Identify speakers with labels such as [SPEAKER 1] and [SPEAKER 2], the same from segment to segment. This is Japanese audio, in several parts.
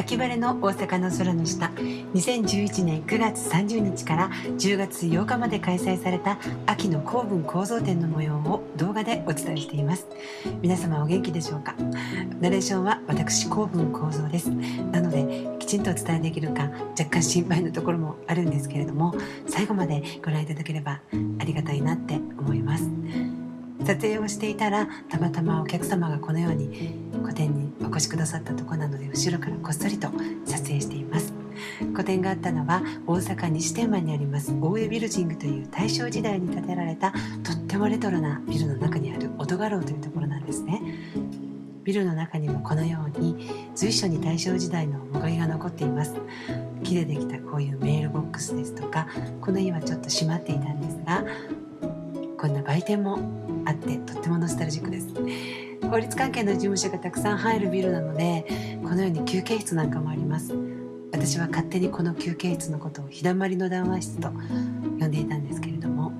[SPEAKER 1] 秋晴れの大阪の空の下2011年9月30日から10月8日まで開催された秋の公文構造展の模様を動画でお伝えしています。皆様お元気でしょうか？ナレーションは私公文構造です。なのできちんとお伝えできるか若干心配なところもあるんですけれども最後までご覧いただければありがたいなって思います。撮影をしていたらたまたまお客様がこのように個展にお越しくださったとこなので後ろからこっそりと撮影しています。個展があったのは大阪西天満にあります。大江ビルジングという大正時代に建てられたとってもレトロなビルの中にある音画廊というところなんですね。ビルの中にもこのように随所に大正時代の面影が残っています。木でできたこういうメールボックスですとかこの家はちょっと閉まっていたんですがこんな売店もあってとってもノスタルジックです。法律関係の事務所がたくさん入るビルなのでこのように休憩室なんかもあります。私は勝手にこの休憩室のことを日だまりの談話室と呼んでいたんですけれども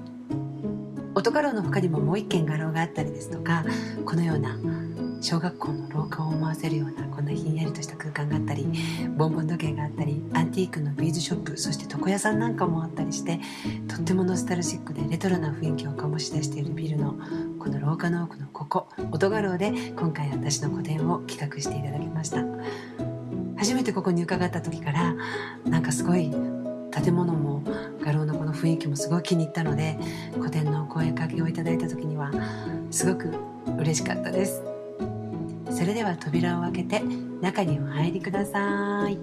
[SPEAKER 1] 音画廊の他にももう一軒画廊があったりですとかこのような小学校の廊下を思わせるようなこんなひんやりとした空間があったりボンボン時計があったりアンティークのビーズショップそして床屋さんなんかもあったりしてとってもノスタルジックでレトロな雰囲気を醸し出しているビルのこの廊下の奥のここ音画廊で今回私の個展を企画していただきました初めてここに伺った時からなんかすごい建物も画廊のこの雰囲気もすごい気に入ったので個展の声かけをいただいた時にはすごく嬉しかったですそれでは扉を開けて中にお入りください。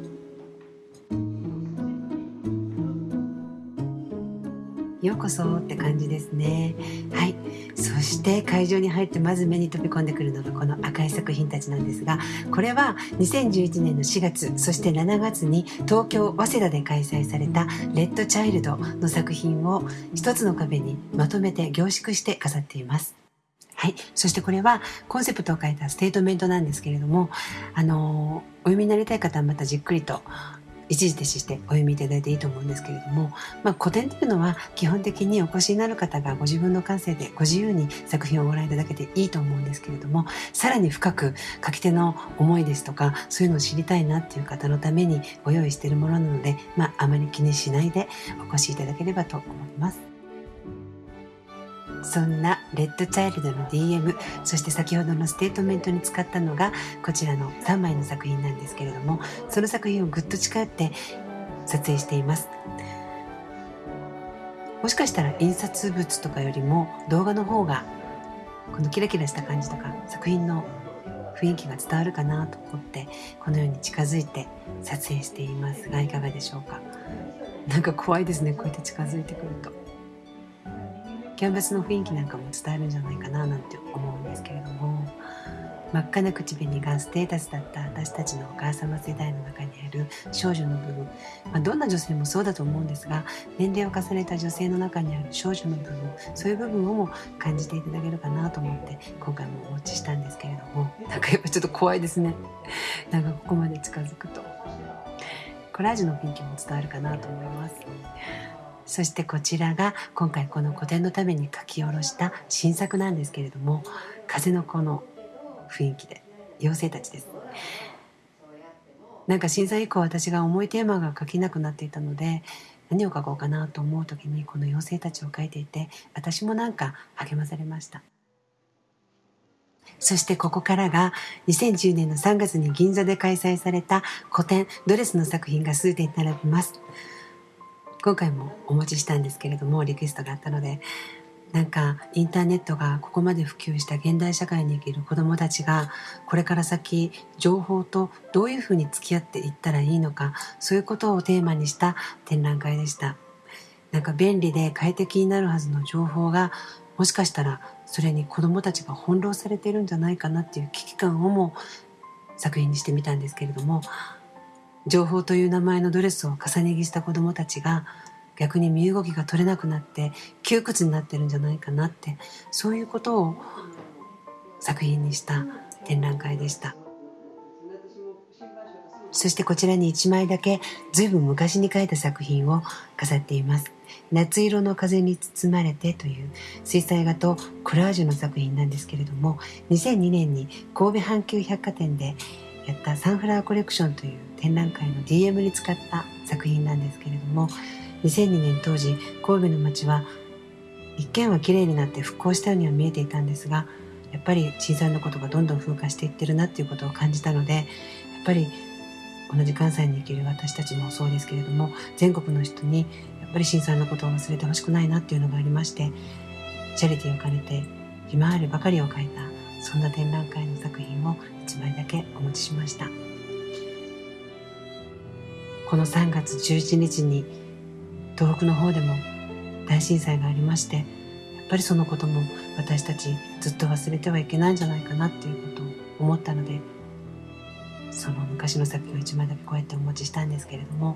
[SPEAKER 1] ようこそって感じですね。はい。そして会場に入ってまず目に飛び込んでくるのがこの赤い作品たちなんですがこれは2011年の4月そして7月に東京早稲田で開催されたレッドチャイルドの作品を一つの壁にまとめて凝縮して飾っています。はい。そしてこれはコンセプトを書いたステートメントなんですけれども、あの、お読みになりたい方はまたじっくりと一時停止してお読みいただいていいと思うんですけれども、まあ、個展というのは基本的にお越しになる方がご自分の感性でご自由に作品をご覧いただけていいと思うんですけれどもさらに深く書き手の思いですとかそういうのを知りたいなっていう方のためにご用意しているものなので、まあ、あまり気にしないでお越しいただければと思います。そんなレッドチャイルドの DM そして先ほどのステートメントに使ったのがこちらの3枚の作品なんですけれどもその作品をぐっと近寄って撮影していますもしかしたら印刷物とかよりも動画の方がこのキラキラした感じとか作品の雰囲気が伝わるかなと思ってこのように近づいて撮影していますがいかがでしょうか？なんか怖いですねこうやって近づいてくると。キャンバスの雰囲気なんかも伝えるんじゃないかななんて思うんですけれども。真っ赤な口紅がステータスだった私たちのお母様世代の中にある少女の部分、まあ、どんな女性もそうだと思うんですが年齢を重ねた女性の中にある少女の部分。そういう部分をも感じていただけるかなと思って今回もお持ちしたんですけれども。なんかやっぱちょっと怖いですね。なんかここまで近づくと。コラージュの雰囲気も伝わるかなと思います。そしてこちらが今回この個展のために書き下ろした新作なんですけれども風の子の雰囲気で妖精たちです。なんか震災以降私が重いテーマが書けなくなっていたので何を書こうかなと思う時にこの妖精たちを書いていて私もなんか励まされました。そしてここからが2010年の3月に銀座で開催された古典ドレスの作品が数点並びます。今回もお持ちしたんですけれどもリクエストがあったのでなんかインターネットがここまで普及した現代社会に生きる子どもたちがこれから先情報とどういうふうに付き合っていったらいいのかそういうことをテーマにした展覧会でした。なんか便利で快適になるはずの情報がもしかしたらそれに子どもたちが翻弄されているんじゃないかなっていう危機感をも作品にしてみたんですけれども情報という名前のドレスを重ね着した子供たちが逆に身動きが取れなくなって窮屈になってるんじゃないかなってそういうことを作品にした展覧会でした。そしてこちらに1枚だけ随分昔に描いた作品を飾っています。夏色の風に包まれてという水彩画とコラージュの作品なんですけれども2002年に神戸阪急百貨店でやったサンフラワーコレクションという展覧会の DM に使った作品なんですけれども2002年当時神戸の街は一見は綺麗になって復興したようには見えていたんですがやっぱり小さなことがどんどん風化していってるなっていうことを感じたのでやっぱり同じ関西に生きる私たちもそうですけれども全国の人にやっぱり震災のことを忘れてほしくないなっていうのがありましてチャリティーを兼ねてひまわりばかりを描いたそんな展覧会の作品を1枚だけお持ちしました。この3月11日に東北の方でも大震災がありましてやっぱりそのことも私たちずっと忘れてはいけないんじゃないかなっていうことを思ったのでその昔の作品を1枚だけこうやってお持ちしたんですけれども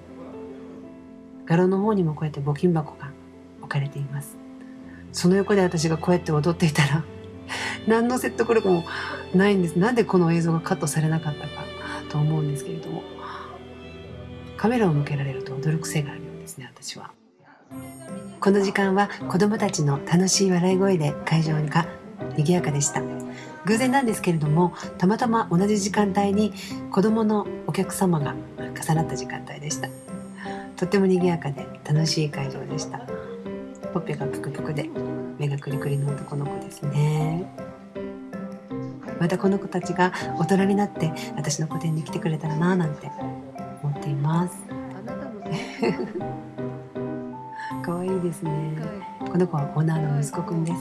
[SPEAKER 1] 画廊の方にもこうやって募金箱が置かれています。その横で私がこうやって踊っていたら何の説得力もないんです。なんでこの映像がカットされなかったかと思うんですけれども。カメラを向けられると驚く癖があるようですね私は。この時間は子供たちの楽しい笑い声で会場が賑やかでした。偶然なんですけれどもたまたま同じ時間帯に子供のお客様が重なった時間帯でした。とっても賑やかで楽しい会場でした。ほっぺがぷくぷくで目がくりくりの男の子ですね。またこの子たちが大人になって私の個展に来てくれたらなぁなんて思っています。可愛いですね。この子はオーナーの息子くんです。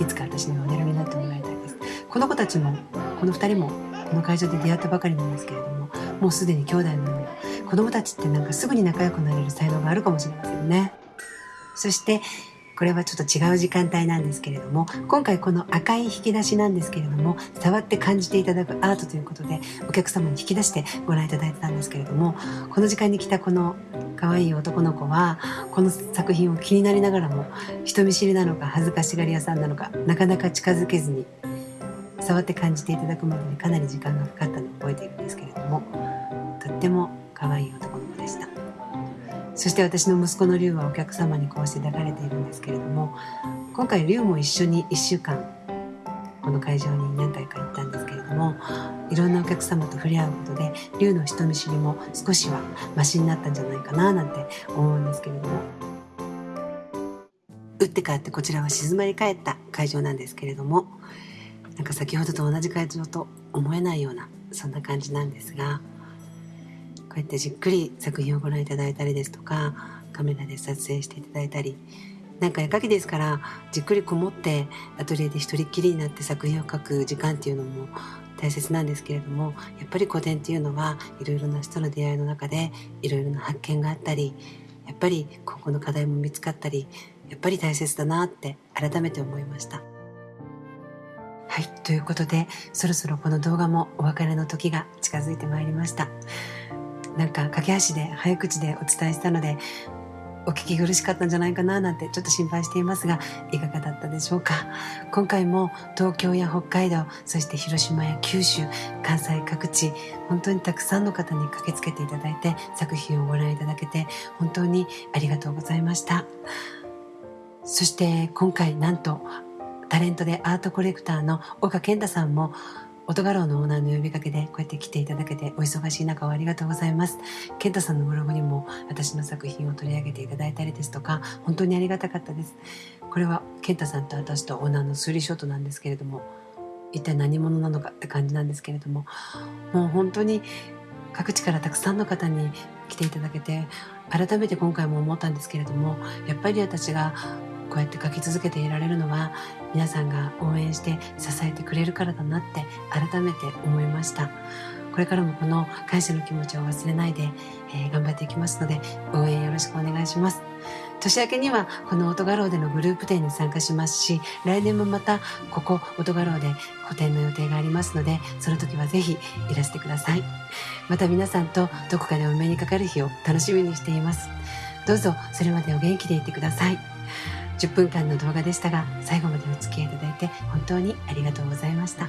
[SPEAKER 1] い。つか私のモデルになってもらいたいです。この子たちもこの2人もこの会場で出会ったばかりなんですけれどももうすでに兄弟のように子供たちってなんかすぐに仲良くなれる才能があるかもしれませんね。そしてこれはちょっと違う時間帯なんですけれども今回この赤い引き出しなんですけれども触って感じていただくアートということでお客様に引き出してご覧いただいてたんですけれどもこの時間に来たこの可愛い男の子はこの作品を気になりながらも人見知りなのか恥ずかしがり屋さんなのかなかなか近づけずに触って感じていただくまでにかなり時間がかかったのを覚えているんですけれどもとっても可愛い男そして私の息子の龍はお客様にこうして抱かれているんですけれども今回龍も一緒に1週間この会場に何回か行ったんですけれどもいろんなお客様と触れ合うことで龍の人見知りも少しはマシになったんじゃないかななんて思うんですけれども。打って変わってこちらは静まり返った会場なんですけれどもなんか先ほどと同じ会場と思えないようなそんな感じなんですがうやってじっくり作品をご覧いただいたりですとかカメラで撮影していただいたりなんか絵描きですからじっくりこもってアトリエで一人っきりになって作品を描く時間っていうのも大切なんですけれどもやっぱり個展っていうのはいろいろな人の出会いの中でいろいろな発見があったりやっぱり今後の課題も見つかったりやっぱり大切だなって改めて思いました。はい、ということでそろそろこの動画もお別れの時が近づいてまいりました。なんか駆け足で早口でお伝えしたのでお聞き苦しかったんじゃないかななんてちょっと心配していますがいかがだったでしょうか？今回も東京や北海道そして広島や九州関西各地本当にたくさんの方に駆けつけていただいて作品をご覧いただけて本当にありがとうございました。そして今回なんとタレントでアートコレクターの岡健太さんも音画廊のオーナーの呼びかけでこうやって来ていただけてお忙しい中をありがとうございます。健太さんのブログにも私の作品を取り上げていただいたりですとか本当にありがたかったです。これは健太さんと私とオーナーのスリーショットなんですけれども一体何者なのかって感じなんですけれどももう本当に各地からたくさんの方に来ていただけて改めて今回も思ったんですけれどもやっぱり私がこうやって書き続けていられるのは皆さんが応援して支えてくれるからだなって改めて思いました。これからもこの感謝の気持ちを忘れないで、えー、頑張っていきますので応援よろしくお願いします。年明けにはこの音画廊でのグループ展に参加しますし来年もまたここ音画廊で個展の予定がありますのでその時はぜひいらしてください。また皆さんとどこかでお目にかかる日を楽しみにしています。どうぞそれまでお元気でいてください。10分間の動画でしたが最後までお付き合いいただいて本当にありがとうございました。